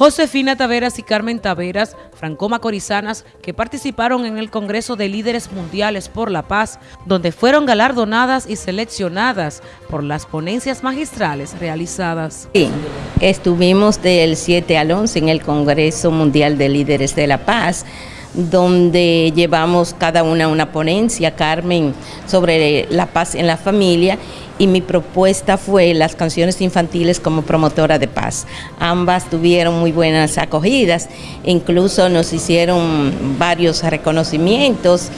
Josefina Taveras y Carmen Taveras, franco-macorizanas, que participaron en el Congreso de Líderes Mundiales por la Paz, donde fueron galardonadas y seleccionadas por las ponencias magistrales realizadas. Estuvimos del 7 al 11 en el Congreso Mundial de Líderes de la Paz, donde llevamos cada una una ponencia, Carmen, sobre la paz en la familia y mi propuesta fue las canciones infantiles como promotora de paz. Ambas tuvieron muy buenas acogidas, incluso nos hicieron varios reconocimientos.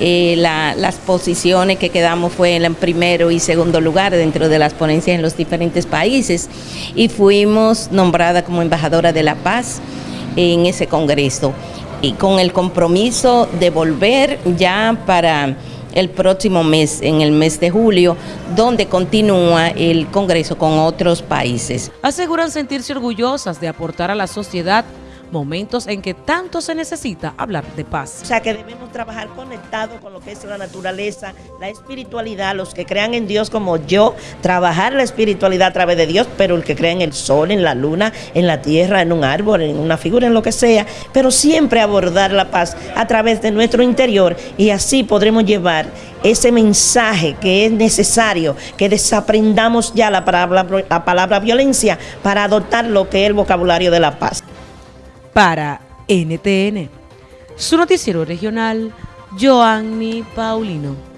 Eh, las posiciones que quedamos fue en primero y segundo lugar dentro de las ponencias en los diferentes países y fuimos nombrada como embajadora de la paz en ese congreso y con el compromiso de volver ya para el próximo mes, en el mes de julio, donde continúa el Congreso con otros países. Aseguran sentirse orgullosas de aportar a la sociedad momentos en que tanto se necesita hablar de paz. O sea que debemos trabajar conectados con lo que es la naturaleza, la espiritualidad, los que crean en Dios como yo, trabajar la espiritualidad a través de Dios, pero el que cree en el sol, en la luna, en la tierra, en un árbol, en una figura, en lo que sea, pero siempre abordar la paz a través de nuestro interior y así podremos llevar ese mensaje que es necesario, que desaprendamos ya la palabra violencia para adoptar lo que es el vocabulario de la paz para NTN. Su noticiero regional, Joanny Paulino.